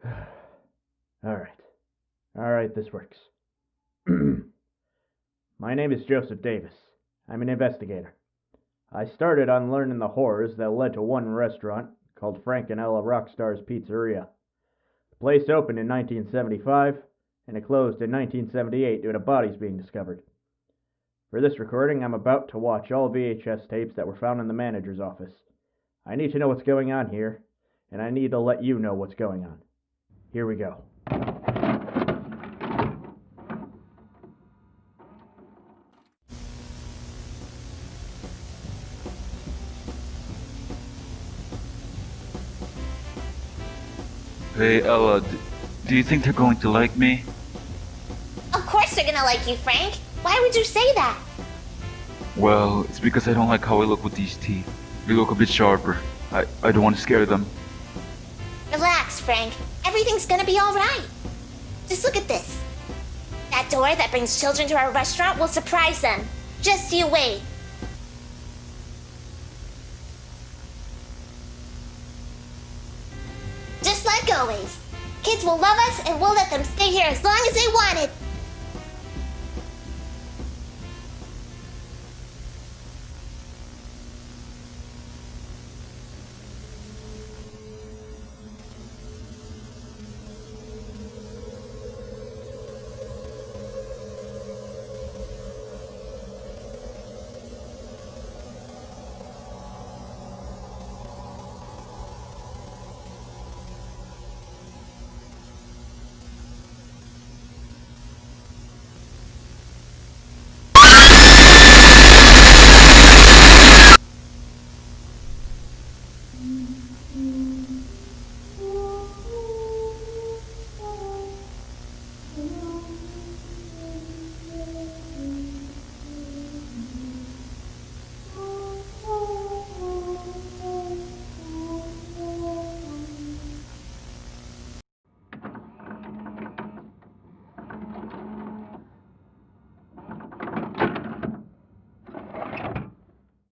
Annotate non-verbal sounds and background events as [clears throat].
[sighs] Alright. Alright, this works. [clears throat] My name is Joseph Davis. I'm an investigator. I started on learning the horrors that led to one restaurant called Frank and Ella Rockstar's Pizzeria. The place opened in 1975 and it closed in 1978 due to bodies being discovered. For this recording, I'm about to watch all VHS tapes that were found in the manager's office. I need to know what's going on here, and I need to let you know what's going on. Here we go. Hey Ella, do you think they're going to like me? Of course they're gonna like you, Frank. Why would you say that? Well, it's because I don't like how I look with these teeth. They look a bit sharper. I, I don't want to scare them. Frank. Everything's gonna be alright. Just look at this. That door that brings children to our restaurant will surprise them. Just you wait. Just like always. Kids will love us and we'll let them stay here as long as they want it. Mm.